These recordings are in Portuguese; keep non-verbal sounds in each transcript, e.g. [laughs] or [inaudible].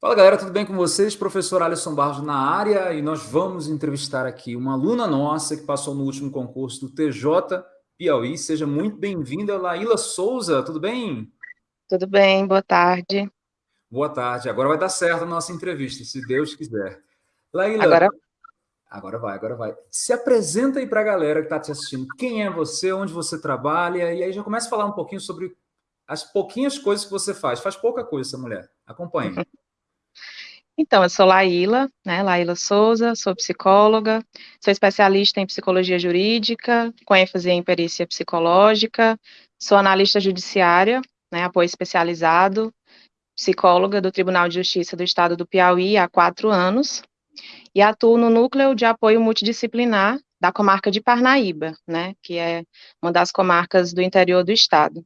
Fala galera, tudo bem com vocês? Professor Alisson Barros na área e nós vamos entrevistar aqui uma aluna nossa que passou no último concurso do TJ Piauí. Seja muito bem-vinda, Laíla Souza, tudo bem? Tudo bem, boa tarde. Boa tarde, agora vai dar certo a nossa entrevista, se Deus quiser. Laíla, agora... agora vai, agora vai. Se apresenta aí para a galera que está te assistindo. Quem é você, onde você trabalha, e aí já começa a falar um pouquinho sobre as pouquinhas coisas que você faz. Faz pouca coisa essa mulher, acompanhe. [laughs] Então, eu sou Laíla, né, Laíla Souza, sou psicóloga, sou especialista em psicologia jurídica, com ênfase em perícia psicológica, sou analista judiciária, né, apoio especializado, psicóloga do Tribunal de Justiça do Estado do Piauí há quatro anos, e atuo no núcleo de apoio multidisciplinar da comarca de Parnaíba, né, que é uma das comarcas do interior do estado.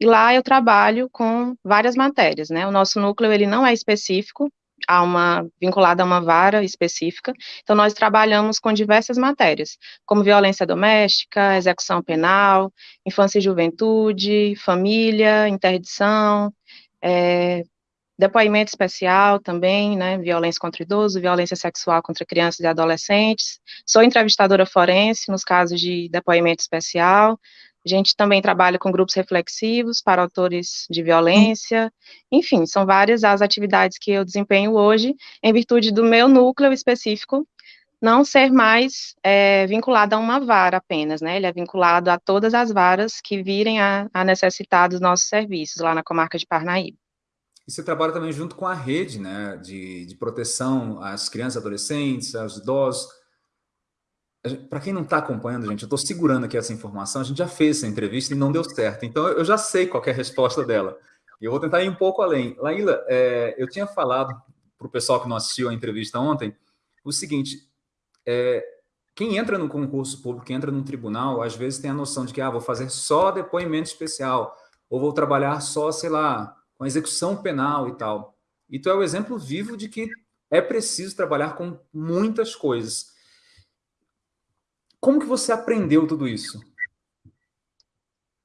E lá eu trabalho com várias matérias, né? O nosso núcleo ele não é específico, a uma vinculada a uma vara específica. Então nós trabalhamos com diversas matérias, como violência doméstica, execução penal, infância e juventude, família, interdição, é, depoimento especial também, né, violência contra idoso, violência sexual contra crianças e adolescentes. Sou entrevistadora forense nos casos de depoimento especial, a gente também trabalha com grupos reflexivos para autores de violência. Enfim, são várias as atividades que eu desempenho hoje, em virtude do meu núcleo específico não ser mais é, vinculado a uma vara apenas, né? Ele é vinculado a todas as varas que virem a, a necessitar dos nossos serviços lá na comarca de Parnaíba. E você trabalha também junto com a rede, né, de, de proteção às crianças, adolescentes, aos idosos para quem não está acompanhando, gente, eu estou segurando aqui essa informação, a gente já fez essa entrevista e não deu certo, então eu já sei qual é a resposta dela. E eu vou tentar ir um pouco além. Laíla, é, eu tinha falado para o pessoal que não assistiu a entrevista ontem, o seguinte, é, quem entra no concurso público, quem entra no tribunal, às vezes tem a noção de que, ah, vou fazer só depoimento especial, ou vou trabalhar só, sei lá, com execução penal e tal. E tu é o exemplo vivo de que é preciso trabalhar com muitas coisas. Como que você aprendeu tudo isso?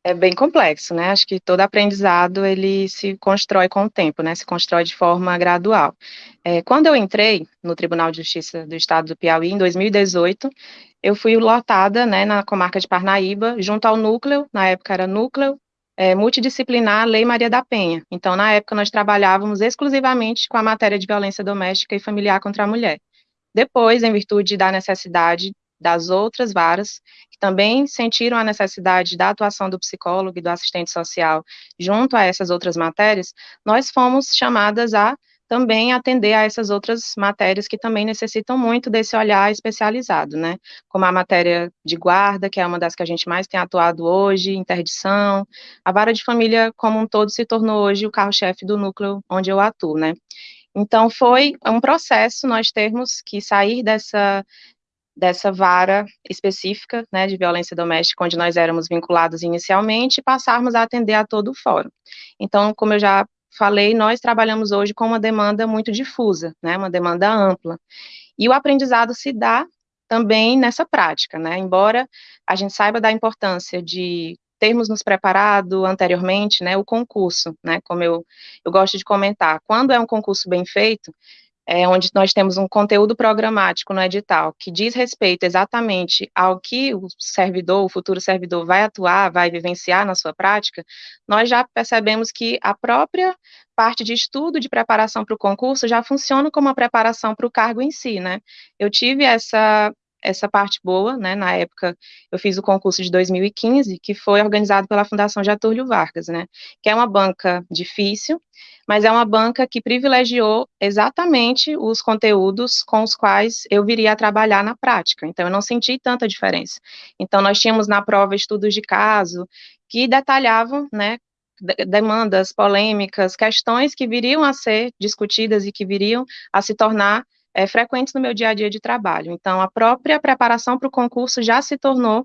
É bem complexo, né? Acho que todo aprendizado ele se constrói com o tempo, né? Se constrói de forma gradual. É, quando eu entrei no Tribunal de Justiça do Estado do Piauí em 2018, eu fui lotada, né, na comarca de Parnaíba, junto ao núcleo, na época era núcleo é, multidisciplinar Lei Maria da Penha. Então, na época, nós trabalhávamos exclusivamente com a matéria de violência doméstica e familiar contra a mulher. Depois, em virtude da necessidade das outras varas, que também sentiram a necessidade da atuação do psicólogo e do assistente social junto a essas outras matérias, nós fomos chamadas a também atender a essas outras matérias que também necessitam muito desse olhar especializado, né? Como a matéria de guarda, que é uma das que a gente mais tem atuado hoje, interdição, a vara de família como um todo se tornou hoje o carro-chefe do núcleo onde eu atuo, né? Então, foi um processo nós termos que sair dessa dessa vara específica, né, de violência doméstica, onde nós éramos vinculados inicialmente, e passarmos a atender a todo o fórum. Então, como eu já falei, nós trabalhamos hoje com uma demanda muito difusa, né, uma demanda ampla. E o aprendizado se dá também nessa prática, né, embora a gente saiba da importância de termos nos preparado anteriormente, né, o concurso, né, como eu, eu gosto de comentar, quando é um concurso bem feito, é, onde nós temos um conteúdo programático no edital que diz respeito exatamente ao que o servidor, o futuro servidor vai atuar, vai vivenciar na sua prática, nós já percebemos que a própria parte de estudo de preparação para o concurso já funciona como uma preparação para o cargo em si, né? Eu tive essa essa parte boa, né, na época eu fiz o concurso de 2015, que foi organizado pela Fundação Getúlio Vargas, né, que é uma banca difícil, mas é uma banca que privilegiou exatamente os conteúdos com os quais eu viria a trabalhar na prática, então eu não senti tanta diferença. Então nós tínhamos na prova estudos de caso que detalhavam, né, demandas polêmicas, questões que viriam a ser discutidas e que viriam a se tornar é, frequentes no meu dia a dia de trabalho. Então, a própria preparação para o concurso já se tornou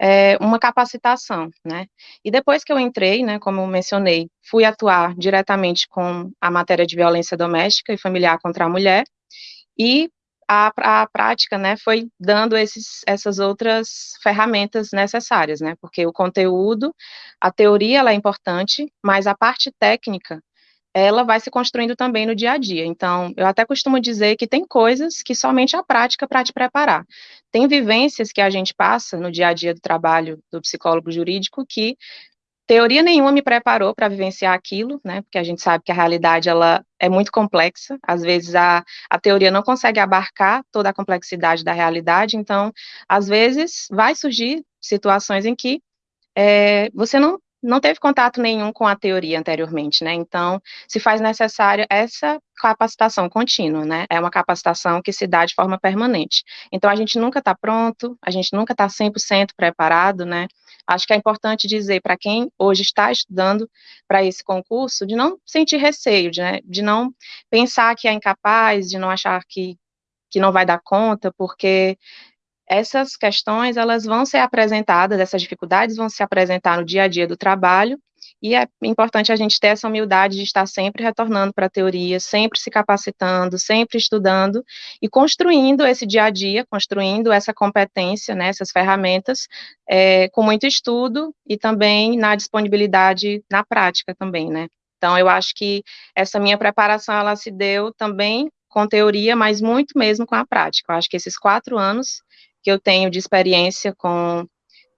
é, uma capacitação, né? E depois que eu entrei, né, como mencionei, fui atuar diretamente com a matéria de violência doméstica e familiar contra a mulher, e a, a prática, né, foi dando esses, essas outras ferramentas necessárias, né, porque o conteúdo, a teoria, ela é importante, mas a parte técnica, ela vai se construindo também no dia a dia. Então, eu até costumo dizer que tem coisas que somente a prática para te preparar. Tem vivências que a gente passa no dia a dia do trabalho do psicólogo jurídico que teoria nenhuma me preparou para vivenciar aquilo, né? Porque a gente sabe que a realidade ela é muito complexa. Às vezes a, a teoria não consegue abarcar toda a complexidade da realidade. Então, às vezes vai surgir situações em que é, você não não teve contato nenhum com a teoria anteriormente, né? Então, se faz necessária essa capacitação contínua, né? É uma capacitação que se dá de forma permanente. Então, a gente nunca está pronto, a gente nunca está 100% preparado, né? Acho que é importante dizer para quem hoje está estudando para esse concurso, de não sentir receio, de, né? de não pensar que é incapaz, de não achar que, que não vai dar conta, porque essas questões elas vão ser apresentadas, essas dificuldades vão se apresentar no dia a dia do trabalho, e é importante a gente ter essa humildade de estar sempre retornando para a teoria, sempre se capacitando, sempre estudando e construindo esse dia a dia, construindo essa competência, né, essas ferramentas, é, com muito estudo e também na disponibilidade na prática também, né. Então, eu acho que essa minha preparação, ela se deu também com teoria, mas muito mesmo com a prática. Eu acho que esses quatro anos que eu tenho de experiência com,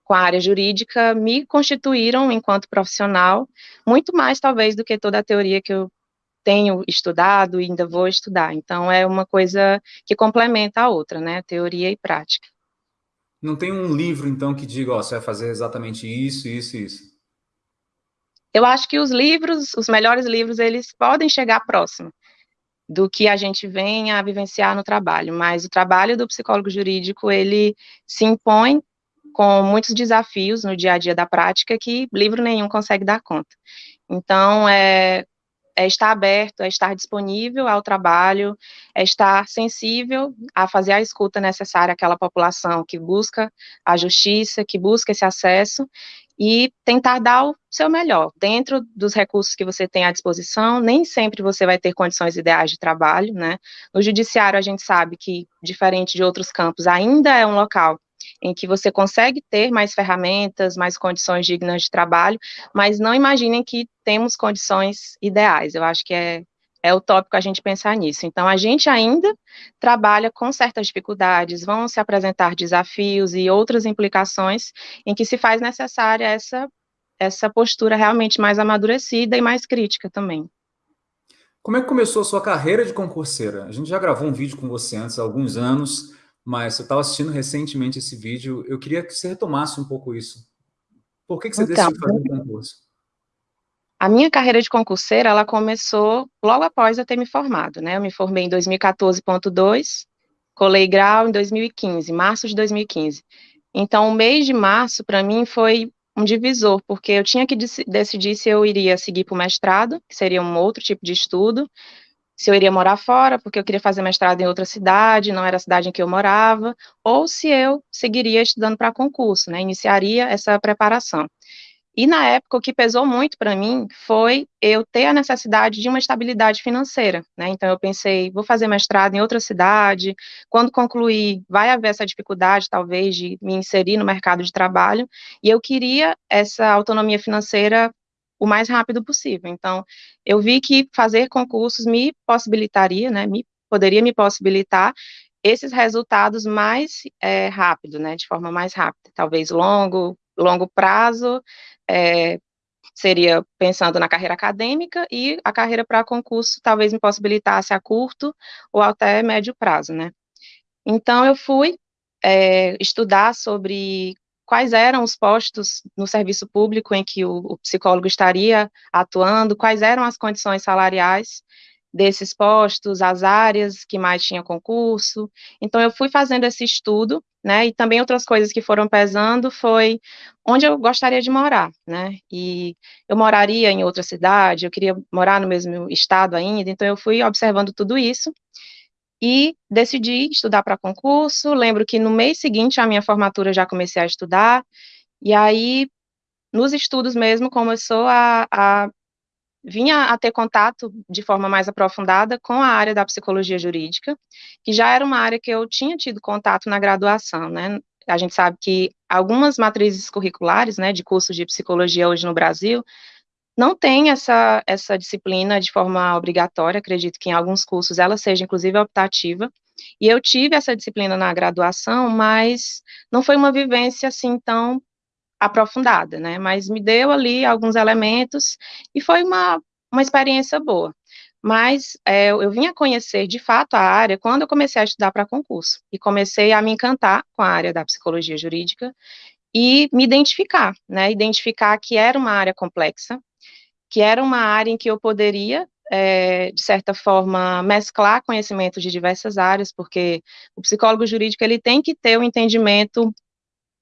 com a área jurídica me constituíram enquanto profissional, muito mais talvez do que toda a teoria que eu tenho estudado e ainda vou estudar. Então, é uma coisa que complementa a outra, né, teoria e prática. Não tem um livro, então, que diga, ó, você vai fazer exatamente isso, isso e isso? Eu acho que os livros, os melhores livros, eles podem chegar próximo do que a gente vem a vivenciar no trabalho, mas o trabalho do psicólogo jurídico, ele se impõe com muitos desafios no dia a dia da prática que livro nenhum consegue dar conta. Então, é, é estar aberto, é estar disponível ao trabalho, é estar sensível a fazer a escuta necessária àquela população que busca a justiça, que busca esse acesso, e tentar dar o seu melhor, dentro dos recursos que você tem à disposição, nem sempre você vai ter condições ideais de trabalho, né? No judiciário, a gente sabe que, diferente de outros campos, ainda é um local em que você consegue ter mais ferramentas, mais condições dignas de trabalho, mas não imaginem que temos condições ideais. Eu acho que é é utópico a gente pensar nisso. Então, a gente ainda trabalha com certas dificuldades, vão se apresentar desafios e outras implicações em que se faz necessária essa, essa postura realmente mais amadurecida e mais crítica também. Como é que começou a sua carreira de concurseira? A gente já gravou um vídeo com você antes, há alguns anos, mas eu estava assistindo recentemente esse vídeo, eu queria que você retomasse um pouco isso. Por que, que você então, decidiu fazer um concurso? A minha carreira de concurseira, ela começou logo após eu ter me formado, né? Eu me formei em 2014.2, colei grau em 2015, março de 2015. Então, o mês de março, para mim, foi um divisor, porque eu tinha que decidir se eu iria seguir para o mestrado, que seria um outro tipo de estudo, se eu iria morar fora, porque eu queria fazer mestrado em outra cidade, não era a cidade em que eu morava, ou se eu seguiria estudando para concurso, né? Iniciaria essa preparação. E na época, o que pesou muito para mim foi eu ter a necessidade de uma estabilidade financeira, né? Então, eu pensei, vou fazer mestrado em outra cidade, quando concluir, vai haver essa dificuldade, talvez, de me inserir no mercado de trabalho, e eu queria essa autonomia financeira o mais rápido possível. Então, eu vi que fazer concursos me possibilitaria, né? Me, poderia me possibilitar esses resultados mais é, rápido, né? De forma mais rápida, talvez longo, longo prazo, é, seria pensando na carreira acadêmica e a carreira para concurso talvez me possibilitasse a curto ou até médio prazo, né? Então, eu fui é, estudar sobre quais eram os postos no serviço público em que o, o psicólogo estaria atuando, quais eram as condições salariais, desses postos, as áreas que mais tinha concurso. Então, eu fui fazendo esse estudo, né, e também outras coisas que foram pesando foi onde eu gostaria de morar, né, e eu moraria em outra cidade, eu queria morar no mesmo estado ainda, então eu fui observando tudo isso, e decidi estudar para concurso, lembro que no mês seguinte à minha formatura já comecei a estudar, e aí, nos estudos mesmo, começou a, a vinha a ter contato de forma mais aprofundada com a área da psicologia jurídica, que já era uma área que eu tinha tido contato na graduação, né? A gente sabe que algumas matrizes curriculares, né, de cursos de psicologia hoje no Brasil, não tem essa, essa disciplina de forma obrigatória, acredito que em alguns cursos ela seja, inclusive, optativa, e eu tive essa disciplina na graduação, mas não foi uma vivência, assim, tão aprofundada, né, mas me deu ali alguns elementos, e foi uma, uma experiência boa. Mas é, eu vim a conhecer, de fato, a área quando eu comecei a estudar para concurso, e comecei a me encantar com a área da psicologia jurídica, e me identificar, né, identificar que era uma área complexa, que era uma área em que eu poderia, é, de certa forma, mesclar conhecimentos de diversas áreas, porque o psicólogo jurídico ele tem que ter um entendimento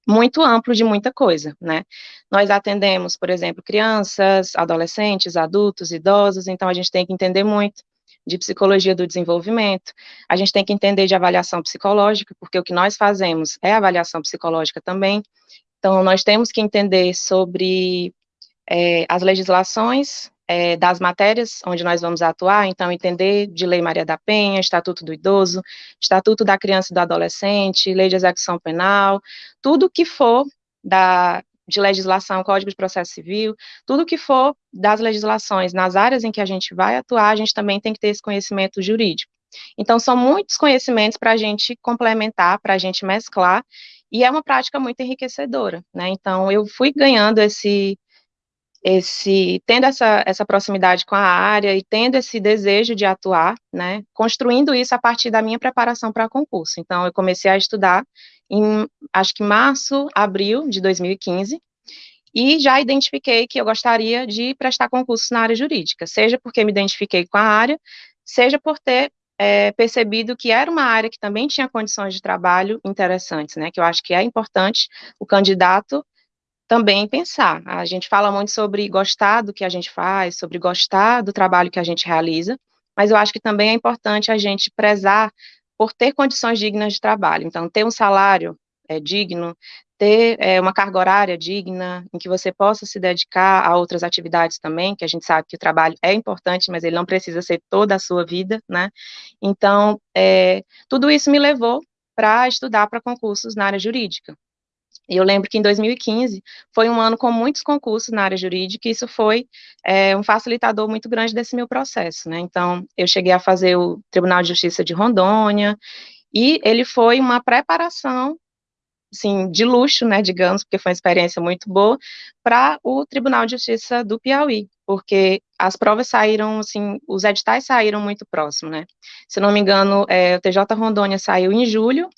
muito amplo de muita coisa, né? Nós atendemos, por exemplo, crianças, adolescentes, adultos, idosos, então a gente tem que entender muito de psicologia do desenvolvimento, a gente tem que entender de avaliação psicológica, porque o que nós fazemos é avaliação psicológica também, então nós temos que entender sobre é, as legislações é, das matérias onde nós vamos atuar, então entender de Lei Maria da Penha, Estatuto do Idoso, Estatuto da Criança e do Adolescente, Lei de Execução Penal, tudo que for da, de legislação, Código de Processo Civil, tudo que for das legislações nas áreas em que a gente vai atuar, a gente também tem que ter esse conhecimento jurídico. Então, são muitos conhecimentos para a gente complementar, para a gente mesclar, e é uma prática muito enriquecedora, né? Então, eu fui ganhando esse, esse tendo essa, essa proximidade com a área e tendo esse desejo de atuar, né, construindo isso a partir da minha preparação para concurso. Então, eu comecei a estudar em, acho que março, abril de 2015, e já identifiquei que eu gostaria de prestar concurso na área jurídica, seja porque me identifiquei com a área, seja por ter é, percebido que era uma área que também tinha condições de trabalho interessantes, né, que eu acho que é importante o candidato também pensar. A gente fala muito sobre gostar do que a gente faz, sobre gostar do trabalho que a gente realiza, mas eu acho que também é importante a gente prezar por ter condições dignas de trabalho. Então, ter um salário é, digno, ter é, uma carga horária digna, em que você possa se dedicar a outras atividades também, que a gente sabe que o trabalho é importante, mas ele não precisa ser toda a sua vida, né? Então, é, tudo isso me levou para estudar para concursos na área jurídica. E eu lembro que em 2015 foi um ano com muitos concursos na área jurídica, e isso foi é, um facilitador muito grande desse meu processo, né? Então, eu cheguei a fazer o Tribunal de Justiça de Rondônia, e ele foi uma preparação, assim, de luxo, né, digamos, porque foi uma experiência muito boa, para o Tribunal de Justiça do Piauí, porque as provas saíram, assim, os editais saíram muito próximo, né? Se não me engano, é, o TJ Rondônia saiu em julho,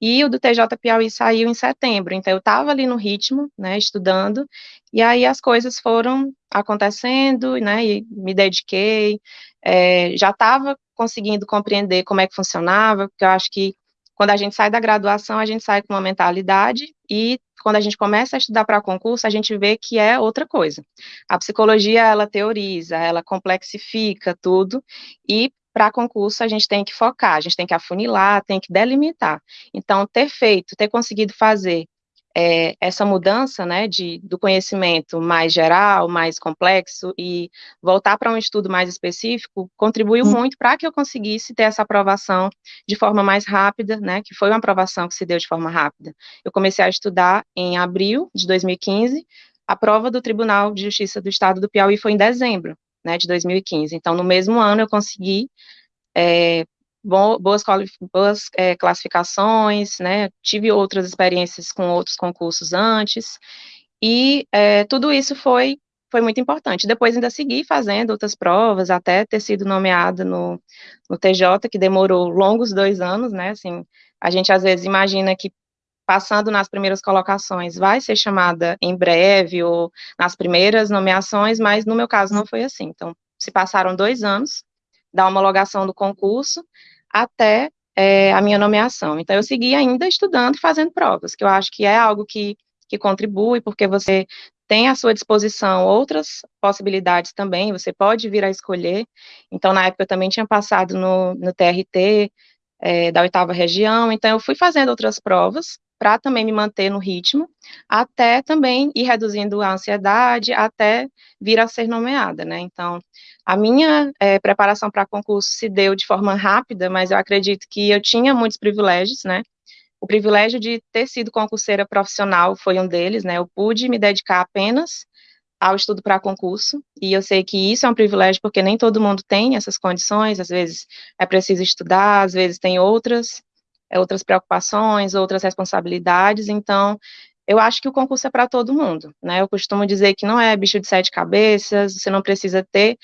e o do TJ Piauí saiu em setembro, então eu estava ali no ritmo, né, estudando, e aí as coisas foram acontecendo, né, e me dediquei, é, já estava conseguindo compreender como é que funcionava, porque eu acho que quando a gente sai da graduação, a gente sai com uma mentalidade, e quando a gente começa a estudar para concurso, a gente vê que é outra coisa. A psicologia, ela teoriza, ela complexifica tudo, e para concurso a gente tem que focar, a gente tem que afunilar, tem que delimitar. Então, ter feito, ter conseguido fazer é, essa mudança, né, de, do conhecimento mais geral, mais complexo, e voltar para um estudo mais específico, contribuiu hum. muito para que eu conseguisse ter essa aprovação de forma mais rápida, né, que foi uma aprovação que se deu de forma rápida. Eu comecei a estudar em abril de 2015, a prova do Tribunal de Justiça do Estado do Piauí foi em dezembro, né, de 2015. Então, no mesmo ano, eu consegui é, boas, boas é, classificações, né, tive outras experiências com outros concursos antes, e é, tudo isso foi, foi muito importante. Depois ainda segui fazendo outras provas, até ter sido nomeada no, no TJ, que demorou longos dois anos, né, assim, a gente às vezes imagina que passando nas primeiras colocações, vai ser chamada em breve ou nas primeiras nomeações, mas no meu caso não foi assim. Então, se passaram dois anos da homologação do concurso até é, a minha nomeação. Então, eu segui ainda estudando e fazendo provas, que eu acho que é algo que, que contribui, porque você tem à sua disposição outras possibilidades também, você pode vir a escolher. Então, na época, eu também tinha passado no, no TRT é, da oitava região, então eu fui fazendo outras provas, para também me manter no ritmo, até também ir reduzindo a ansiedade, até vir a ser nomeada, né? Então, a minha é, preparação para concurso se deu de forma rápida, mas eu acredito que eu tinha muitos privilégios, né? O privilégio de ter sido concurseira profissional foi um deles, né? Eu pude me dedicar apenas ao estudo para concurso, e eu sei que isso é um privilégio porque nem todo mundo tem essas condições, às vezes é preciso estudar, às vezes tem outras, outras preocupações, outras responsabilidades, então eu acho que o concurso é para todo mundo, né? Eu costumo dizer que não é bicho de sete cabeças, você não precisa ter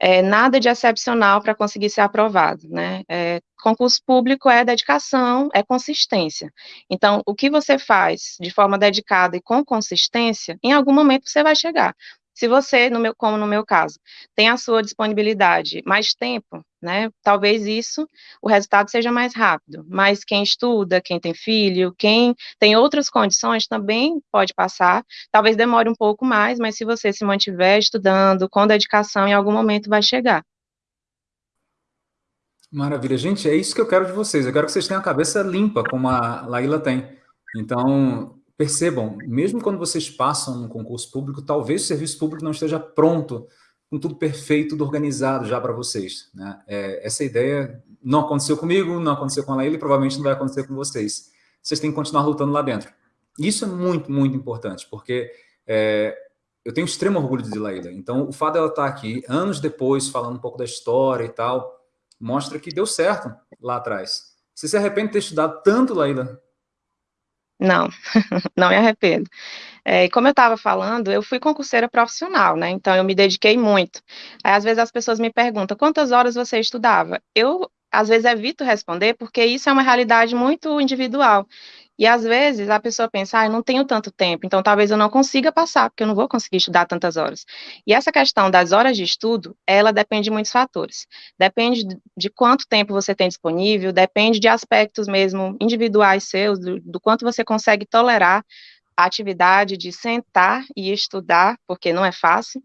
é, nada de excepcional para conseguir ser aprovado, né? É, concurso público é dedicação, é consistência. Então, o que você faz de forma dedicada e com consistência, em algum momento você vai chegar. Se você, no meu, como no meu caso, tem a sua disponibilidade mais tempo, né, talvez isso, o resultado seja mais rápido, mas quem estuda, quem tem filho, quem tem outras condições também pode passar, talvez demore um pouco mais, mas se você se mantiver estudando com dedicação, em algum momento vai chegar. Maravilha, gente, é isso que eu quero de vocês, eu quero que vocês tenham a cabeça limpa, como a Laíla tem. Então, percebam, mesmo quando vocês passam um concurso público, talvez o serviço público não esteja pronto, com tudo perfeito, tudo organizado já para vocês. Né? É, essa ideia não aconteceu comigo, não aconteceu com a Laíla e provavelmente não vai acontecer com vocês. Vocês têm que continuar lutando lá dentro. Isso é muito, muito importante, porque é, eu tenho extremo orgulho de Laíla. Então, o fato dela estar aqui, anos depois, falando um pouco da história e tal, mostra que deu certo lá atrás. Você se arrepende de ter estudado tanto, Laíla, não, [laughs] não me arrependo. É, como eu estava falando, eu fui concurseira profissional, né? Então eu me dediquei muito. Aí, às vezes as pessoas me perguntam quantas horas você estudava. Eu às vezes evito responder porque isso é uma realidade muito individual. E às vezes a pessoa pensa, ah, eu não tenho tanto tempo, então talvez eu não consiga passar, porque eu não vou conseguir estudar tantas horas. E essa questão das horas de estudo, ela depende de muitos fatores. Depende de quanto tempo você tem disponível, depende de aspectos mesmo individuais seus, do, do quanto você consegue tolerar a atividade de sentar e estudar, porque não é fácil.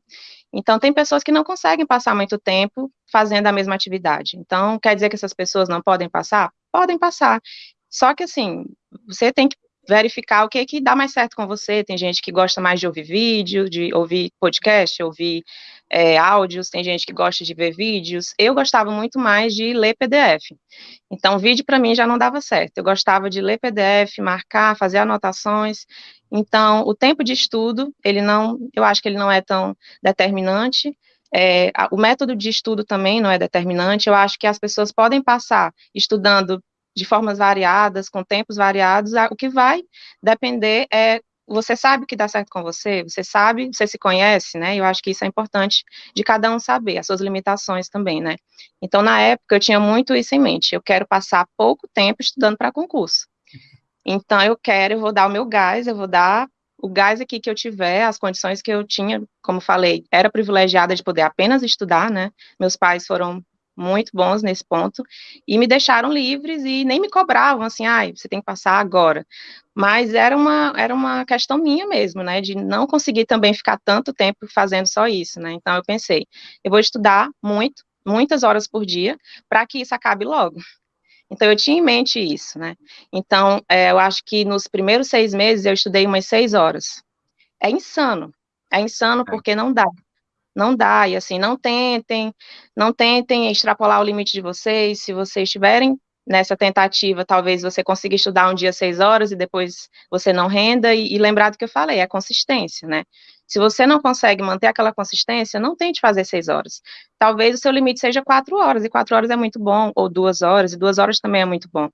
Então, tem pessoas que não conseguem passar muito tempo fazendo a mesma atividade. Então, quer dizer que essas pessoas não podem passar? Podem passar. Só que, assim, você tem que verificar o que que dá mais certo com você. Tem gente que gosta mais de ouvir vídeo, de ouvir podcast, ouvir é, áudios, tem gente que gosta de ver vídeos. Eu gostava muito mais de ler PDF. Então, vídeo para mim já não dava certo. Eu gostava de ler PDF, marcar, fazer anotações. Então, o tempo de estudo, ele não, eu acho que ele não é tão determinante. É, o método de estudo também não é determinante. Eu acho que as pessoas podem passar estudando de formas variadas, com tempos variados, o que vai depender é você sabe o que dá certo com você, você sabe, você se conhece, né? Eu acho que isso é importante de cada um saber, as suas limitações também, né? Então, na época, eu tinha muito isso em mente. Eu quero passar pouco tempo estudando para concurso. Então, eu quero, eu vou dar o meu gás, eu vou dar o gás aqui que eu tiver, as condições que eu tinha, como falei, era privilegiada de poder apenas estudar, né? Meus pais foram muito bons nesse ponto, e me deixaram livres e nem me cobravam, assim, ai, você tem que passar agora. Mas era uma, era uma questão minha mesmo, né, de não conseguir também ficar tanto tempo fazendo só isso, né, então eu pensei, eu vou estudar muito, muitas horas por dia, para que isso acabe logo. Então, eu tinha em mente isso, né, então, é, eu acho que nos primeiros seis meses eu estudei umas seis horas. É insano, é insano é. porque não dá, não dá, e assim, não tentem, não tentem extrapolar o limite de vocês, se vocês estiverem nessa tentativa, talvez você consiga estudar um dia seis horas e depois você não renda, e, e lembrar do que eu falei, é a consistência, né? Se você não consegue manter aquela consistência, não tente fazer seis horas. Talvez o seu limite seja quatro horas, e quatro horas é muito bom, ou duas horas, e duas horas também é muito bom.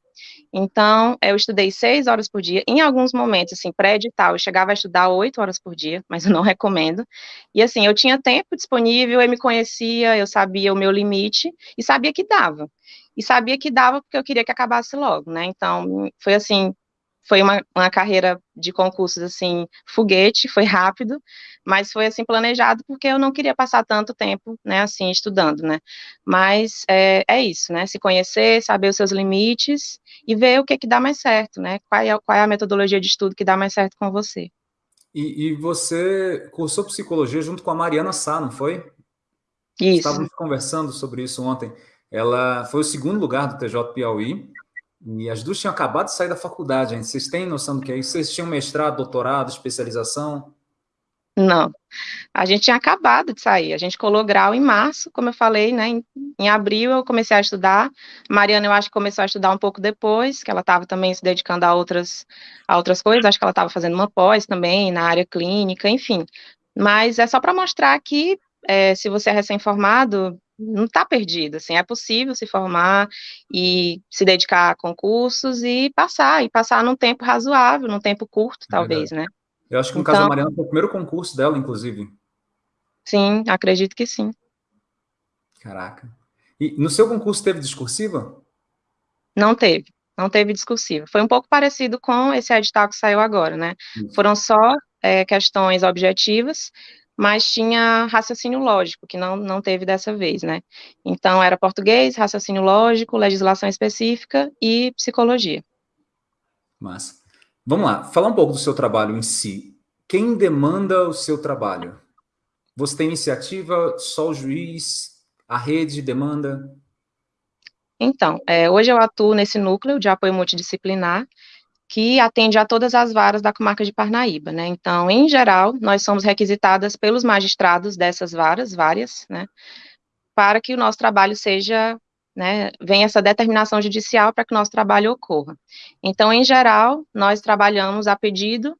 Então, eu estudei seis horas por dia. Em alguns momentos, assim, pré-edital, eu chegava a estudar oito horas por dia, mas eu não [laughs] recomendo. E, assim, eu tinha tempo disponível, eu me conhecia, eu sabia o meu limite, e sabia que dava. E sabia que dava porque eu queria que acabasse logo, né? Então, foi assim, foi uma, uma carreira de concursos, assim, foguete, foi rápido, mas foi, assim, planejado porque eu não queria passar tanto tempo, né, assim, estudando, né, mas é, é isso, né, se conhecer, saber os seus limites e ver o que que dá mais certo, né, qual é, qual é a metodologia de estudo que dá mais certo com você. E, e você cursou psicologia junto com a Mariana Sá, não foi? Isso. Estávamos conversando sobre isso ontem. Ela foi o segundo lugar do TJ Piauí, e as duas tinham acabado de sair da faculdade, gente. Vocês têm noção do que é isso? Vocês tinham mestrado, doutorado, especialização? Não. A gente tinha acabado de sair. A gente colou grau em março, como eu falei, né? Em, em abril eu comecei a estudar. Mariana, eu acho que começou a estudar um pouco depois, que ela estava também se dedicando a outras, a outras coisas. Acho que ela estava fazendo uma pós também na área clínica, enfim. mas é só para mostrar que, é, se você é recém-formado, não está perdido, assim, é possível se formar e se dedicar a concursos e passar, e passar num tempo razoável, num tempo curto, é talvez, né? Eu acho que no então, caso da Mariana foi o primeiro concurso dela, inclusive. Sim, acredito que sim. Caraca. E no seu concurso teve discursiva? Não teve, não teve discursiva. Foi um pouco parecido com esse edital que saiu agora, né? Isso. Foram só é, questões objetivas, mas tinha raciocínio lógico, que não, não teve dessa vez, né? Então, era português, raciocínio lógico, legislação específica e psicologia. Massa. Vamos lá, falar um pouco do seu trabalho em si. Quem demanda o seu trabalho? Você tem iniciativa, só o juiz, a rede demanda? Então, é, hoje eu atuo nesse núcleo de apoio multidisciplinar, que atende a todas as varas da comarca de Parnaíba, né? Então, em geral, nós somos requisitadas pelos magistrados dessas varas, várias, né? Para que o nosso trabalho seja, né, venha essa determinação judicial para que o nosso trabalho ocorra. Então, em geral, nós trabalhamos a pedido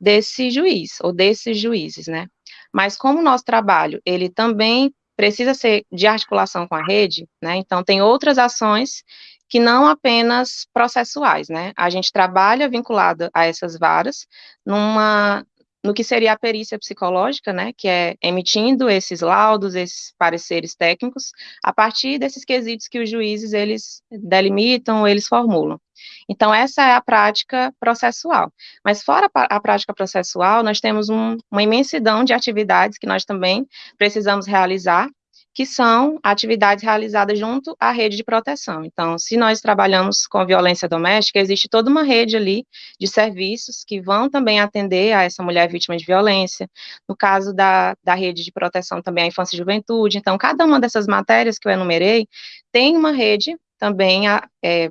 desse juiz, ou desses juízes, né? Mas como o nosso trabalho, ele também precisa ser de articulação com a rede, né? Então, tem outras ações que não apenas processuais, né? A gente trabalha vinculada a essas varas numa no que seria a perícia psicológica, né, que é emitindo esses laudos, esses pareceres técnicos, a partir desses quesitos que os juízes eles delimitam, eles formulam. Então essa é a prática processual. Mas fora a prática processual, nós temos um, uma imensidão de atividades que nós também precisamos realizar que são atividades realizadas junto à rede de proteção. Então, se nós trabalhamos com violência doméstica, existe toda uma rede ali de serviços que vão também atender a essa mulher vítima de violência. No caso da, da rede de proteção também à infância e juventude. Então, cada uma dessas matérias que eu enumerei tem uma rede também é,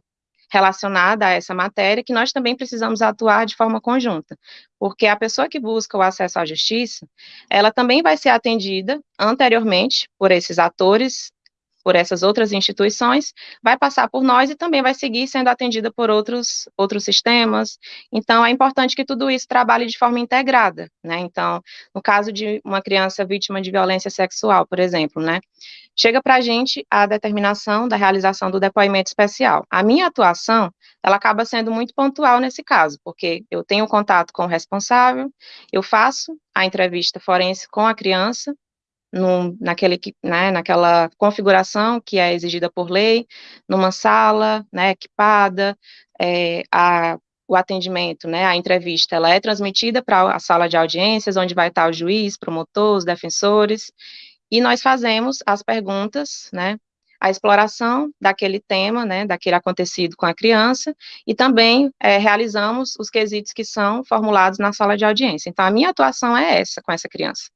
relacionada a essa matéria, que nós também precisamos atuar de forma conjunta, porque a pessoa que busca o acesso à justiça, ela também vai ser atendida anteriormente por esses atores por essas outras instituições, vai passar por nós e também vai seguir sendo atendida por outros, outros sistemas. Então, é importante que tudo isso trabalhe de forma integrada, né? Então, no caso de uma criança vítima de violência sexual, por exemplo, né? Chega para a gente a determinação da realização do depoimento especial. A minha atuação, ela acaba sendo muito pontual nesse caso, porque eu tenho contato com o responsável, eu faço a entrevista forense com a criança, naquele, né, naquela configuração que é exigida por lei, numa sala, né, equipada, é, a, o atendimento, né, a entrevista, ela é transmitida para a sala de audiências, onde vai estar o juiz, promotor, os defensores, e nós fazemos as perguntas, né, a exploração daquele tema, né, daquele acontecido com a criança, e também é, realizamos os quesitos que são formulados na sala de audiência. Então, a minha atuação é essa com essa criança.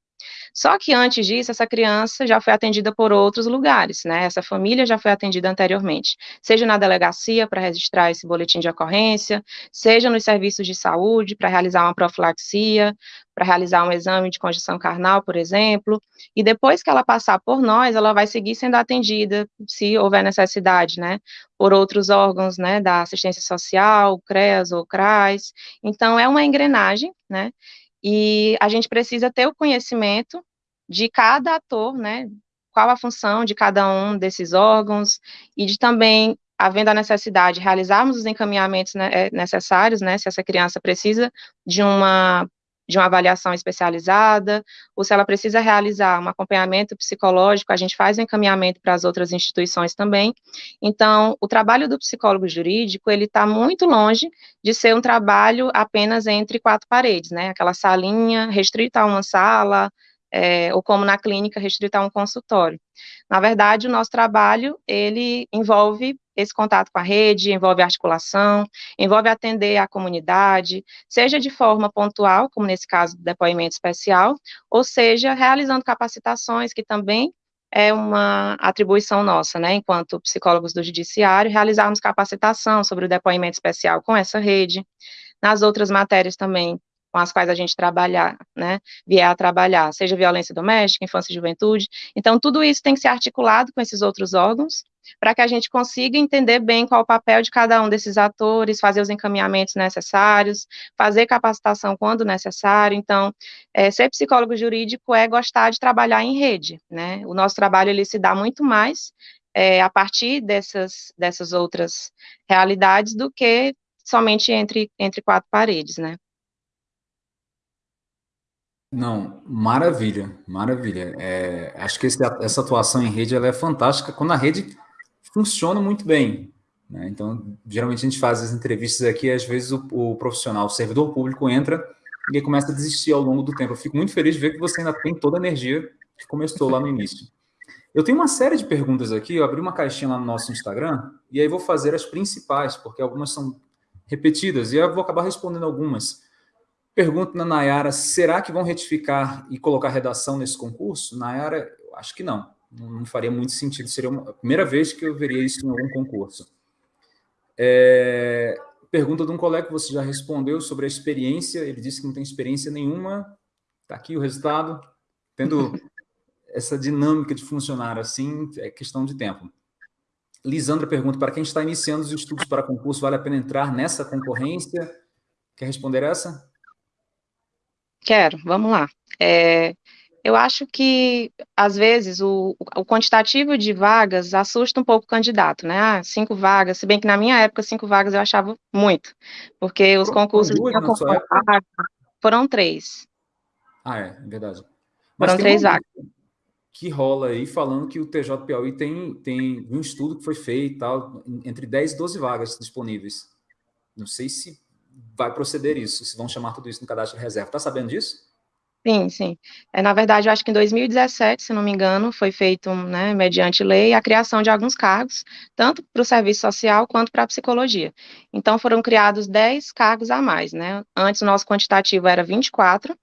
Só que antes disso, essa criança já foi atendida por outros lugares, né? Essa família já foi atendida anteriormente, seja na delegacia para registrar esse boletim de ocorrência, seja nos serviços de saúde para realizar uma profilaxia, para realizar um exame de condição carnal, por exemplo, e depois que ela passar por nós, ela vai seguir sendo atendida, se houver necessidade, né, por outros órgãos, né, da assistência social, CREAS ou CRAS, então é uma engrenagem, né, e a gente precisa ter o conhecimento de cada ator, né? Qual a função de cada um desses órgãos e de também havendo a necessidade de realizarmos os encaminhamentos né, eh, necessários, né, se essa criança precisa de uma de uma avaliação especializada, ou se ela precisa realizar um acompanhamento psicológico, a gente faz o um encaminhamento para as outras instituições também. Então, o trabalho do psicólogo jurídico, ele está muito longe de ser um trabalho apenas entre quatro paredes, né, aquela salinha restrita a uma sala, é, ou como na clínica restrita a um consultório. Na verdade, o nosso trabalho, ele envolve esse contato com a rede, envolve articulação, envolve atender a comunidade, seja de forma pontual, como nesse caso do depoimento especial, ou seja, realizando capacitações, que também é uma atribuição nossa, né, enquanto psicólogos do judiciário, realizarmos capacitação sobre o depoimento especial com essa rede, nas outras matérias também, com as quais a gente trabalhar, né, vier a trabalhar, seja violência doméstica, infância e juventude. Então, tudo isso tem que ser articulado com esses outros órgãos, para que a gente consiga entender bem qual o papel de cada um desses atores, fazer os encaminhamentos necessários, fazer capacitação quando necessário. Então, é, ser psicólogo jurídico é gostar de trabalhar em rede, né? O nosso trabalho ele se dá muito mais é, a partir dessas, dessas outras realidades do que somente entre, entre quatro paredes, né? Não, maravilha, maravilha. É, acho que esse, essa atuação em rede ela é fantástica quando a rede funciona muito bem. Né? Então, geralmente a gente faz as entrevistas aqui, às vezes o, o, profissional, o servidor público entra e começa a desistir ao longo do tempo. Eu fico muito feliz de ver que você ainda tem toda a energia que começou lá no início. Eu tenho uma série de perguntas aqui, eu abri uma caixinha lá no nosso Instagram, e aí vou fazer as principais, porque algumas são repetidas, e eu vou acabar respondendo algumas. Pergunto na Nayara, será que vão retificar e colocar redação nesse concurso? Nayara, acho que não. Não faria muito sentido. Seria a primeira vez que eu veria isso em algum concurso. É, pergunta de um colega que você já respondeu sobre a experiência. Ele disse que não tem experiência nenhuma. Está aqui o resultado. Tendo essa dinâmica de funcionar assim, é questão de tempo. Lisandra pergunta, para quem está iniciando os estudos para concurso, vale a pena entrar nessa concorrência? Quer responder essa? Quero, vamos lá. É, eu acho que, às vezes, o, o, quantitativo de vagas assusta um pouco o candidato, né? Ah, cinco vagas, se bem que na minha época, cinco vagas eu achava muito, porque os concursos foram três. Ah, é, é verdade. Mas foram três vagas que rola aí falando que o TJ Piauí tem, tem um estudo que foi feito tal, entre 10 e 12 vagas disponíveis. Não sei se vai proceder isso, se vão chamar tudo isso no cadastro de reserva. Está sabendo disso? Sim, sim. É, na verdade, eu acho que em 2017, se não me engano, foi feito, né, mediante lei, a criação de alguns cargos, tanto para o serviço social quanto para a psicologia. Então, foram criados 10 cargos a mais, né? Antes, o nosso quantitativo era 24,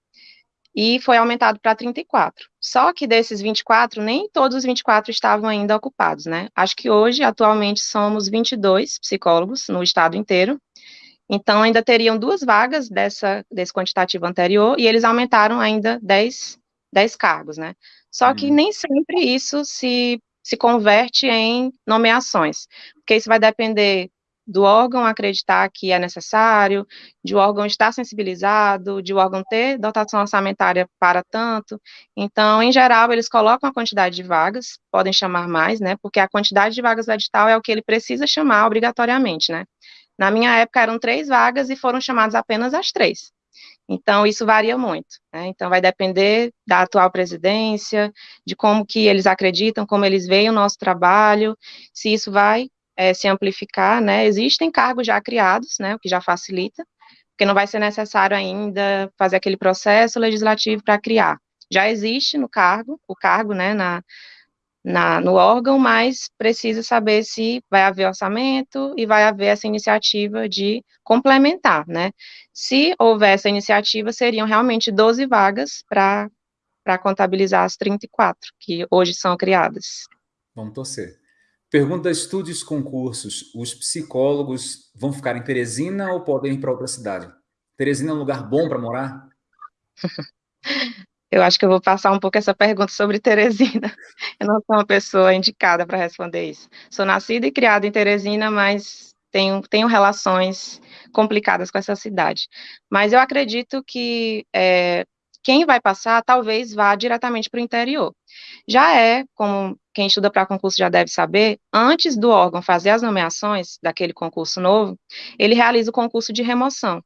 e foi aumentado para 34. Só que desses 24, nem todos os 24 estavam ainda ocupados, né? Acho que hoje, atualmente, somos 22 psicólogos no estado inteiro. Então, ainda teriam duas vagas dessa, desse quantitativo anterior, e eles aumentaram ainda 10, 10 cargos, né? Só que uhum. nem sempre isso se, se converte em nomeações, porque isso vai depender do órgão acreditar que é necessário, de o órgão estar sensibilizado, de o órgão ter dotação orçamentária para tanto. Então, em geral, eles colocam a quantidade de vagas, podem chamar mais, né? Porque a quantidade de vagas do edital é o que ele precisa chamar obrigatoriamente, né? Na minha época eram três vagas e foram chamadas apenas as três. Então, isso varia muito. Né? Então, vai depender da atual presidência, de como que eles acreditam, como eles veem o nosso trabalho, se isso vai é, se amplificar, né? Existem cargos já criados, né? O que já facilita, porque não vai ser necessário ainda fazer aquele processo legislativo para criar. Já existe no cargo, o cargo, né? Na, na, no órgão, mas precisa saber se vai haver orçamento e vai haver essa iniciativa de complementar, né? Se houver essa iniciativa, seriam realmente 12 vagas para contabilizar as 34 que hoje são criadas. Vamos torcer. Pergunta Estudos Concursos. Os psicólogos vão ficar em Teresina ou podem ir para outra cidade? Teresina é um lugar bom para morar? [laughs] Eu acho que eu vou passar um pouco essa pergunta sobre Teresina. [laughs] Eu não sou uma pessoa indicada para responder isso. Sou nascida e criada em Teresina, mas tenho, tenho relações complicadas com essa cidade. Mas eu acredito que é, quem vai passar talvez vá diretamente para o interior. Já é, como quem estuda para concurso já deve saber, antes do órgão fazer as nomeações daquele concurso novo, ele realiza o concurso de remoção,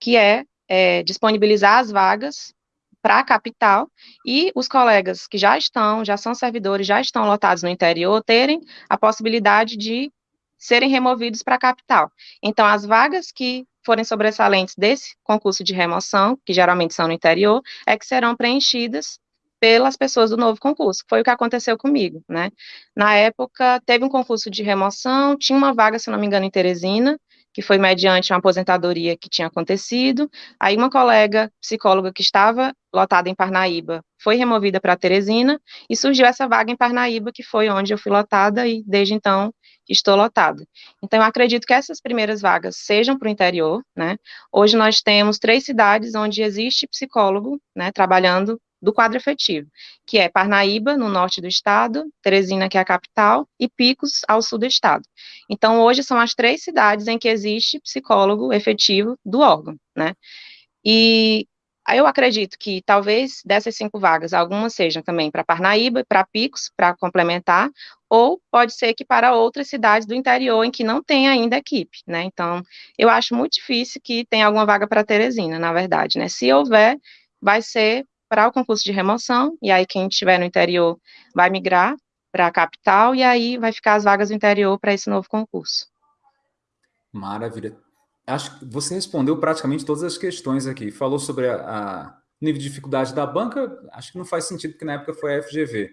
que é, é disponibilizar as vagas para a capital e os colegas que já estão, já são servidores, já estão lotados no interior, terem a possibilidade de serem removidos para a capital. Então, as vagas que forem sobressalentes desse concurso de remoção, que geralmente são no interior, é que serão preenchidas pelas pessoas do novo concurso. Foi o que aconteceu comigo, né? Na época, teve um concurso de remoção, tinha uma vaga, se não me engano, em Teresina, que foi mediante uma aposentadoria que tinha acontecido. Aí uma colega psicóloga que estava lotada em Parnaíba foi removida para Teresina e surgiu essa vaga em Parnaíba, que foi onde eu fui lotada e desde então estou lotada. Então, eu acredito que essas primeiras vagas sejam para o interior, né? Hoje nós temos três cidades onde existe psicólogo, né, trabalhando do quadro efetivo, que é Parnaíba, no norte do estado, Teresina, que é a capital, e Picos, ao sul do estado. Então, hoje são as três cidades em que existe psicólogo efetivo do órgão, né? E eu acredito que talvez dessas cinco vagas, algumas sejam também para Parnaíba, para Picos, para complementar, ou pode ser que para outras cidades do interior em que não tem ainda equipe, né? Então, eu acho muito difícil que tenha alguma vaga para Teresina, na verdade, né? Se houver, vai ser para o concurso de remoção, e aí quem estiver no interior vai migrar para a capital, e aí vai ficar as vagas do interior para esse novo concurso. Maravilha. Acho que você respondeu praticamente todas as questões aqui. Falou sobre a nível de dificuldade da banca, acho que não faz sentido, porque na época foi a FGV.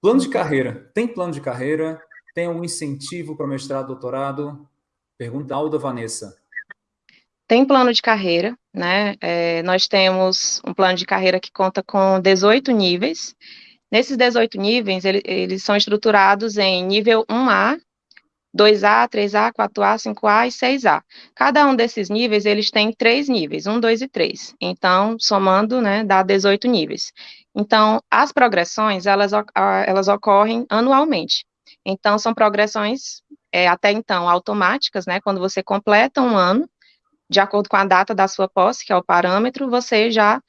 Plano de carreira. Tem plano de carreira? Tem algum incentivo para mestrado, doutorado? Pergunta Alda Vanessa tem plano de carreira, né? É, nós temos um plano de carreira que conta com 18 níveis. Nesses 18 níveis, ele, eles são estruturados em nível 1A, 2A, 3A, 4A, 5A e 6A. Cada um desses níveis, eles têm três níveis, 1, 2 e 3. Então, somando, né, dá 18 níveis. Então, as progressões, elas, elas ocorrem anualmente. Então, são progressões, é, até então, automáticas, né, quando você completa um ano, de acordo com a data da sua posse, que é o parâmetro, você já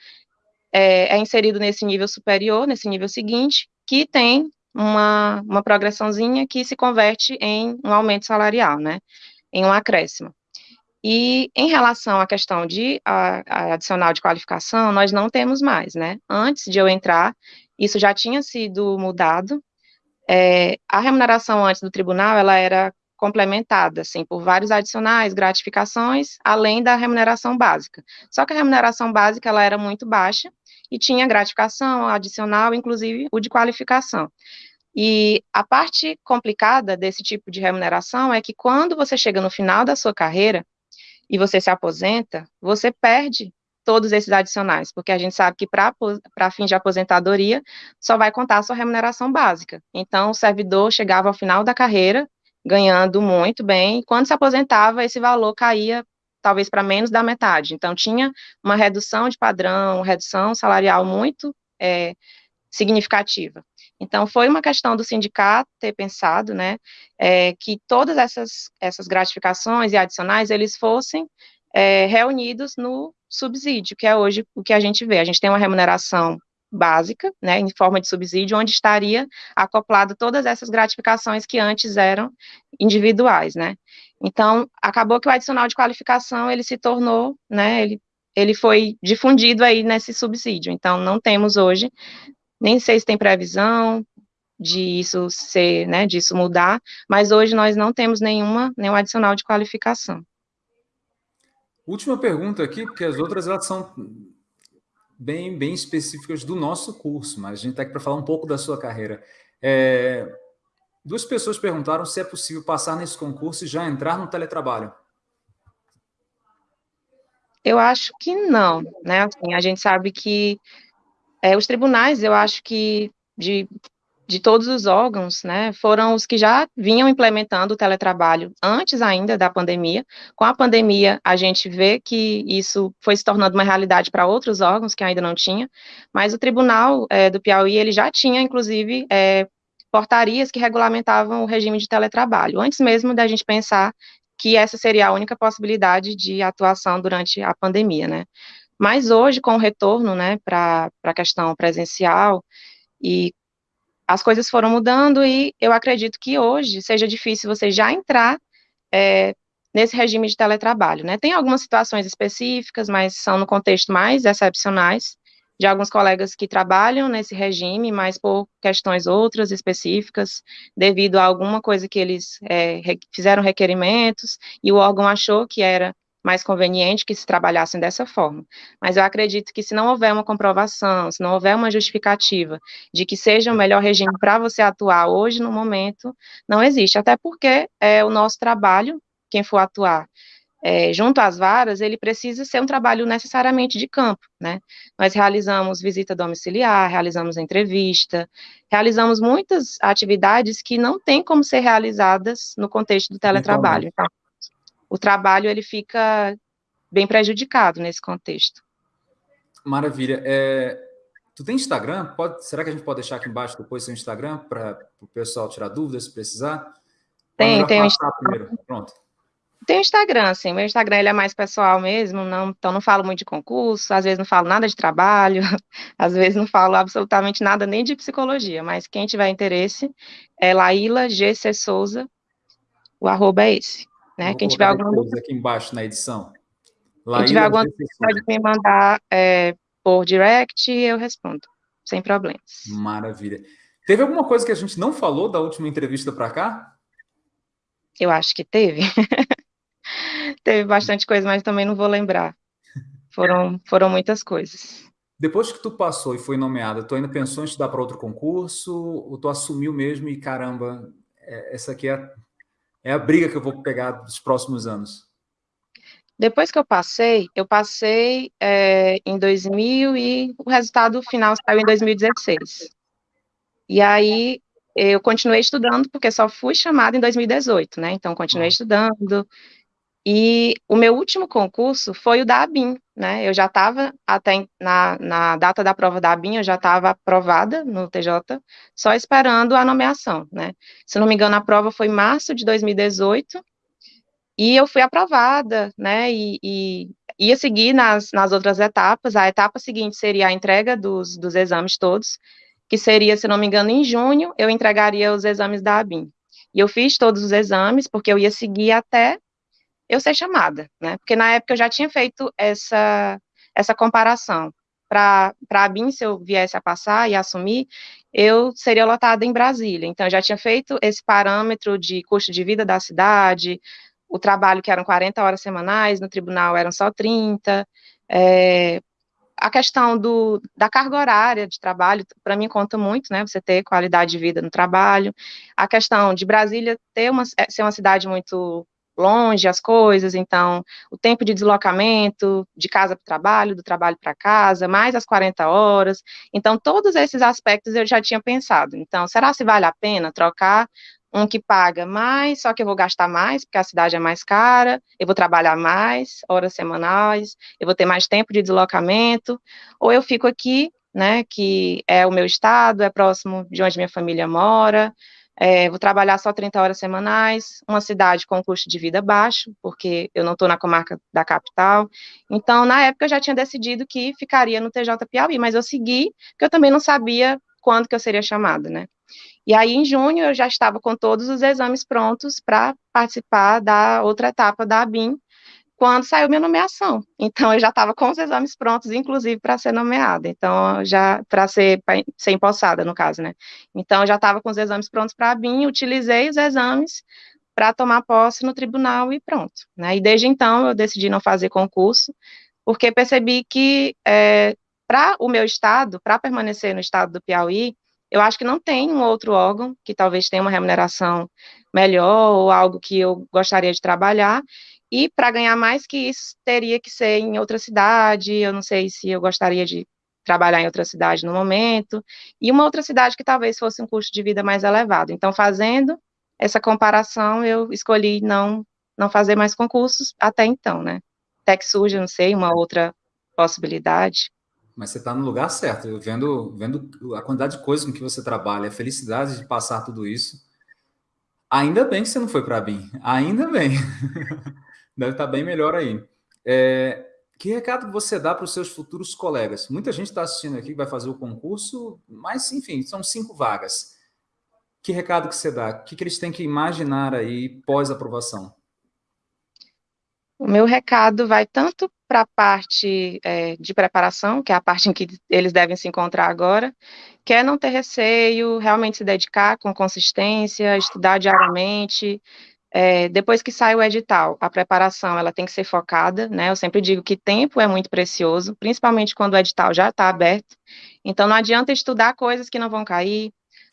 é, é inserido nesse nível superior, nesse nível seguinte, que tem uma, uma progressãozinha que se converte em um aumento salarial, né, em um acréscimo. E em relação à questão de a, a adicional de qualificação, nós não temos mais, né, antes de eu entrar, isso já tinha sido mudado, é, a remuneração antes do tribunal, ela era complementada, assim, por vários adicionais, gratificações, além da remuneração básica. Só que a remuneração básica, ela era muito baixa, e tinha gratificação adicional, inclusive o de qualificação. E a parte complicada desse tipo de remuneração é que quando você chega no final da sua carreira e você se aposenta, você perde todos esses adicionais, porque a gente sabe que para fim de aposentadoria só vai contar a sua remuneração básica. Então, o servidor chegava ao final da carreira ganhando muito bem. Quando se aposentava, esse valor caía talvez para menos da metade. Então, tinha uma redução de padrão, redução salarial muito é, significativa. Então, foi uma questão do sindicato ter pensado, né, é, que todas essas, essas gratificações e adicionais, eles fossem é, reunidos no subsídio, que é hoje o que a gente vê. A gente tem uma remuneração básica, né, em forma de subsídio, onde estaria acoplado todas essas gratificações que antes eram individuais, né. Então, acabou que o adicional de qualificação, ele se tornou, né, ele, ele foi difundido aí nesse subsídio, então não temos hoje, nem sei se tem previsão de isso ser, né, disso mudar, mas hoje nós não temos nenhuma, nenhum adicional de qualificação. Última pergunta aqui, porque as outras elas são bem, bem específicas do nosso curso, mas a gente está aqui para falar um pouco da sua carreira. É, duas pessoas perguntaram se é possível passar nesse concurso e já entrar no teletrabalho. Eu acho que não, né? Assim, a gente sabe que é, os tribunais, eu acho que de de todos os órgãos, né, foram os que já vinham implementando o teletrabalho antes ainda da pandemia. Com a pandemia, a gente vê que isso foi se tornando uma realidade para outros órgãos que ainda não tinha, mas o Tribunal é, do Piauí, ele já tinha, inclusive, é, portarias que regulamentavam o regime de teletrabalho, antes mesmo da gente pensar que essa seria a única possibilidade de atuação durante a pandemia, né. Mas hoje, com o retorno, né, para a questão presencial, e as coisas foram mudando e eu acredito que hoje seja difícil você já entrar é, nesse regime de teletrabalho, né? Tem algumas situações específicas, mas são no contexto mais excepcionais, de alguns colegas que trabalham nesse regime, mas por questões outras específicas, devido a alguma coisa que eles é, fizeram requerimentos e o órgão achou que era mais conveniente que se trabalhassem dessa forma. Mas eu acredito que se não houver uma comprovação, se não houver uma justificativa de que seja o melhor regime para você atuar hoje, no momento, não existe. Até porque é o nosso trabalho, quem for atuar, é, junto às varas, ele precisa ser um trabalho necessariamente de campo, né? Nós realizamos visita domiciliar, realizamos entrevista, realizamos muitas atividades que não têm como ser realizadas no contexto do teletrabalho. Então, o trabalho, ele fica bem prejudicado nesse contexto. Maravilha. É, tu tem Instagram? Pode, será que a gente pode deixar aqui embaixo depois seu Instagram para o pessoal tirar dúvidas, se precisar? Tem, tem o Instagram. Pronto. Tem o Instagram, assim, meu Instagram ele é mais pessoal mesmo, não, então não falo muito de concurso, às vezes não falo nada de trabalho, [laughs] às vezes não falo absolutamente nada nem de psicologia, mas quem tiver interesse é Laíla GC Souza, o arroba é esse, né, quem tiver alguma dúvida... aqui embaixo na edição. Laíla quem tiver alguma dúvida pode me mandar é, por direct e eu respondo, sem problemas. Maravilha. Teve alguma coisa que a gente não falou da última entrevista para cá? Eu acho que teve. [laughs] teve bastante coisa, mas também não vou lembrar. Foram, foram muitas coisas. Depois que tu passou e foi nomeada, tu ainda pensou em estudar para outro concurso? Ou tu assumiu mesmo e, caramba, é, essa aqui é, é a briga que eu vou pegar dos próximos anos? Depois que eu passei, eu passei é, em 2000 e o resultado final saiu em 2016. E aí eu continuei estudando, porque só fui chamada em 2018, né? Então, continuei estudando. E o meu último concurso foi o da ABIN, né? Eu já estava, até na, na data da prova da ABIN, eu já estava aprovada no TJ, só esperando a nomeação, né? Se não me engano, a prova foi em março de 2018, e eu fui aprovada, né? E, e ia seguir nas, nas outras etapas. A etapa seguinte seria a entrega dos, dos exames todos que seria, se não me engano, em junho, eu entregaria os exames da ABIN. E eu fiz todos os exames, porque eu ia seguir até eu ser chamada, né? Porque na época eu já tinha feito essa, essa comparação. Para a ABIN, se eu viesse a passar e assumir, eu seria lotada em Brasília. Então, eu já tinha feito esse parâmetro de custo de vida da cidade, o trabalho que eram 40 horas semanais, no tribunal eram só 30, é, a questão do, da carga horária de trabalho, para mim, conta muito, né? Você ter qualidade de vida no trabalho. A questão de Brasília ter uma, é, ser uma cidade muito longe as coisas, então o tempo de deslocamento de casa para o trabalho, do trabalho para casa, mais as 40 horas. Então, todos esses aspectos eu já tinha pensado. Então, será se vale a pena trocar um que paga mais, só que eu vou gastar mais, porque a cidade é mais cara, eu vou trabalhar mais, horas semanais, eu vou ter mais tempo de deslocamento, ou eu fico aqui, né, que é o meu estado, é próximo de onde minha família mora, é, vou trabalhar só 30 horas semanais, uma cidade com custo de vida baixo, porque eu não estou na comarca da capital. Então, na época, eu já tinha decidido que ficaria no TJ Piauí, mas eu segui, porque eu também não sabia quando que eu seria chamada, né? E aí, em junho, eu já estava com todos os exames prontos para participar da outra etapa da ABIN, quando saiu minha nomeação. Então, eu já estava com os exames prontos, inclusive, para ser nomeada. Então, já para ser, ser empossada, no caso, né? Então, eu já estava com os exames prontos para ABIN, utilizei os exames para tomar posse no tribunal e pronto. Né? E desde então, eu decidi não fazer concurso, porque percebi que, é, para o meu estado, para permanecer no estado do Piauí, eu acho que não tem um outro órgão que talvez tenha uma remuneração melhor ou algo que eu gostaria de trabalhar. E para ganhar mais que isso, teria que ser em outra cidade. Eu não sei se eu gostaria de trabalhar em outra cidade no momento. E uma outra cidade que talvez fosse um custo de vida mais elevado. Então, fazendo essa comparação, eu escolhi não não fazer mais concursos até então, né? Até que não sei, uma outra possibilidade mas você está no lugar certo. Vendo, vendo a quantidade de coisas com que você trabalha, a felicidade de passar tudo isso. Ainda bem que você não foi para a BIM. Ainda bem. [laughs] Deve estar tá bem melhor aí. É, que recado você dá para os seus futuros colegas? Muita gente está assistindo aqui que vai fazer o concurso, mas, enfim, são cinco vagas. Que recado que você dá? O que, que eles têm que imaginar aí pós-aprovação? O meu recado vai tanto para a parte é, de preparação, que é a parte em que eles devem se encontrar agora, que é não ter receio, realmente se dedicar com consistência, estudar diariamente. É, depois que sai o edital, a preparação ela tem que ser focada, né? Eu sempre digo que tempo é muito precioso, principalmente quando o edital já está aberto. Então não adianta estudar coisas que não vão cair,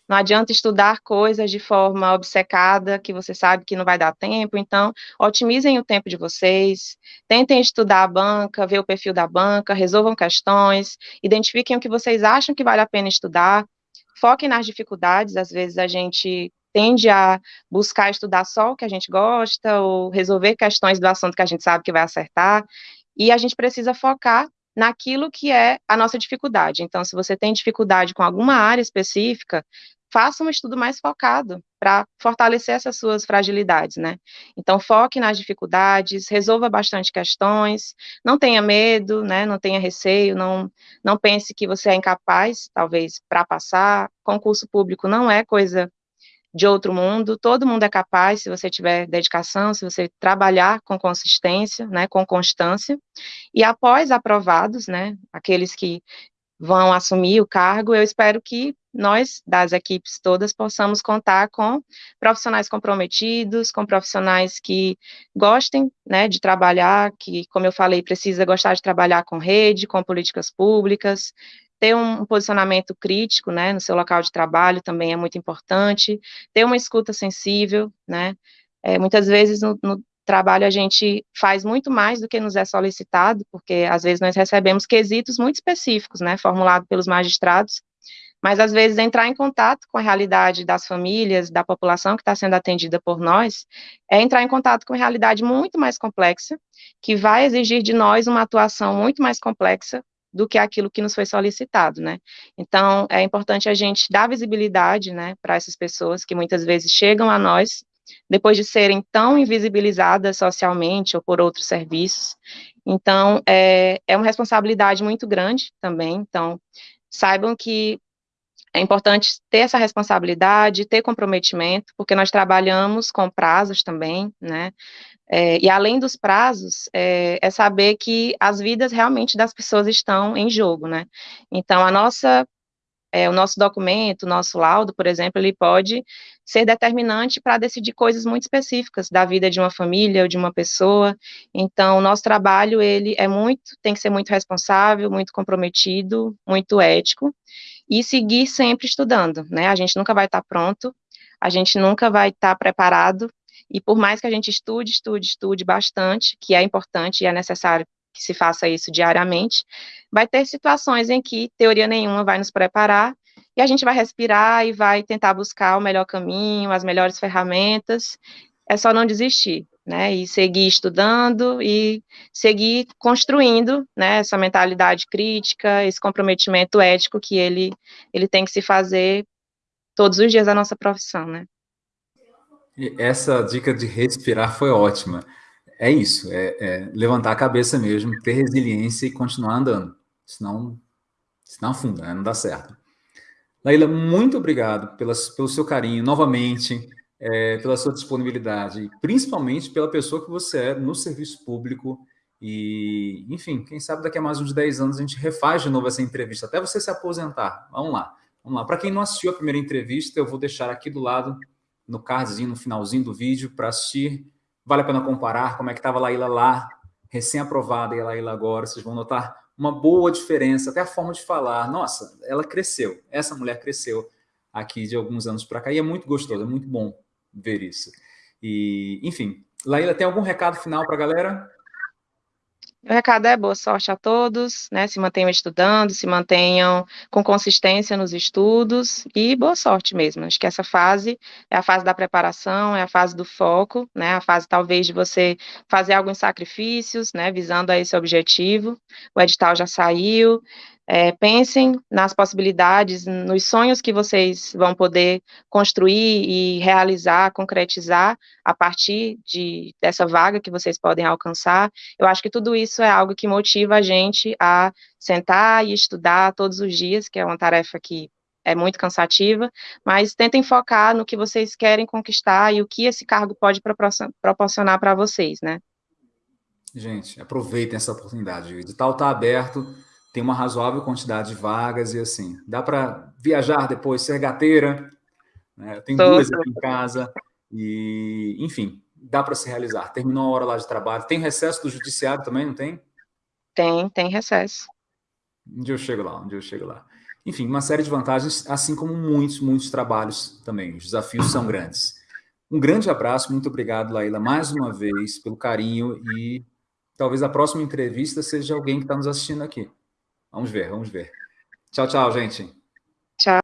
Não adianta estudar coisas de forma obcecada, que você sabe que não vai dar tempo. Então, otimizem o tempo de vocês, tentem estudar a banca, ver o perfil da banca, resolvam questões, identifiquem o que vocês acham que vale a pena estudar, foquem nas dificuldades. Às vezes a gente tende a buscar estudar só o que a gente gosta, ou resolver questões do assunto que a gente sabe que vai acertar, e a gente precisa focar naquilo que é a nossa dificuldade. Então, se você tem dificuldade com alguma área específica, faça um estudo mais focado para fortalecer essas suas fragilidades, né? Então, foque nas dificuldades, resolva bastante questões, não tenha medo, né? Não tenha receio, não, não pense que você é incapaz, talvez, para passar. Concurso público não é coisa de outro mundo, todo mundo é capaz, se você tiver dedicação, se você trabalhar com consistência, né, com constância, e após aprovados, né, aqueles que vão assumir o cargo, eu espero que nós, das equipes todas, possamos contar com profissionais comprometidos, com profissionais que gostem, né, de trabalhar, que, como eu falei, precisa gostar de trabalhar com rede, com políticas públicas, ter um posicionamento crítico, né, no seu local de trabalho também é muito importante, ter uma escuta sensível, né, é, muitas vezes no, no trabalho a gente faz muito mais do que nos é solicitado, porque às vezes nós recebemos quesitos muito específicos, né, formulados pelos magistrados, mas às vezes entrar em contato com a realidade das famílias, da população que está sendo atendida por nós, é entrar em contato com uma realidade muito mais complexa, que vai exigir de nós uma atuação muito mais complexa do que aquilo que nos foi solicitado, né? Então, é importante a gente dar visibilidade, né, para essas pessoas que muitas vezes chegam a nós depois de serem tão invisibilizadas socialmente ou por outros serviços. Então, é, é uma responsabilidade muito grande também. Então, saibam que é importante ter essa responsabilidade, ter comprometimento, porque nós trabalhamos com prazos também, né? É, e além dos prazos, é, é, saber que as vidas realmente das pessoas estão em jogo, né? Então, a nossa é, o nosso documento, o nosso laudo, por exemplo, ele pode ser determinante para decidir coisas muito específicas da vida de uma família ou de uma pessoa. Então, o nosso trabalho, ele é muito, tem que ser muito responsável, muito comprometido, muito ético, e seguir sempre estudando, né? A gente nunca vai estar pronto, a gente nunca vai estar preparado, e por mais que a gente estude, estude, estude bastante, que é importante e é necessário que se faça isso diariamente, vai ter situações em que teoria nenhuma vai nos preparar e a gente vai respirar e vai tentar buscar o melhor caminho, as melhores ferramentas. É só não desistir, né? E seguir estudando e seguir construindo, né? Essa mentalidade crítica, esse comprometimento ético que ele ele tem que se fazer todos os dias da nossa profissão, né? Essa dica de respirar foi ótima é isso, é, é, levantar a cabeça mesmo, ter resiliência e continuar andando, senão, senão afunda, né? não dá certo. Laila, muito obrigado pelas, pelo seu carinho, novamente, é, pela sua disponibilidade, principalmente pela pessoa que você é no serviço público e, enfim, quem sabe daqui a mais uns 10 anos a gente refaz de novo essa entrevista, até você se aposentar. Vamos lá, vamos lá. Para quem não assistiu a primeira entrevista, eu vou deixar aqui do lado, no cardzinho, no finalzinho do vídeo, para assistir Vale a pena comparar como é que estava a Laíla lá, recém-aprovada, e a Laíla agora. Vocês vão notar uma boa diferença, até a forma de falar. Nossa, ela cresceu. Essa mulher cresceu aqui de alguns anos para cá. E é muito gostoso, é muito bom ver isso. E, enfim, Laíla, tem algum recado final para a galera? O recado é boa sorte a todos, né? Se mantenham estudando, se mantenham com consistência nos estudos e boa sorte mesmo. Acho que essa fase é a fase da preparação, é a fase do foco, né? A fase talvez de você fazer alguns sacrifícios, né? Visando a esse objetivo. O edital já saiu, é, pensem nas possibilidades, nos sonhos que vocês vão poder construir e realizar, concretizar a partir de, dessa vaga que vocês podem alcançar. Eu acho que tudo isso é algo que motiva a gente a sentar e estudar todos os dias, que é uma tarefa que é muito cansativa, mas tentem focar no que vocês querem conquistar e o que esse cargo pode proporcionar para vocês, né? Gente, aproveitem essa oportunidade. O edital está aberto tem uma razoável quantidade de vagas e assim, dá para viajar depois, ser gateira, né? tem duas aqui em casa, e enfim, dá para se realizar. Terminou a hora lá de trabalho. Tem recesso do judiciário também, não tem? Tem, tem recesso. Um dia eu chego lá, um dia eu chego lá. Enfim, uma série de vantagens, assim como muitos, muitos trabalhos também. Os desafios são grandes. Um grande abraço, muito obrigado, Laila, mais uma vez, pelo carinho e talvez a próxima entrevista seja alguém que está nos assistindo aqui. Vamos ver, vamos ver. Tchau, tchau, gente. Tchau.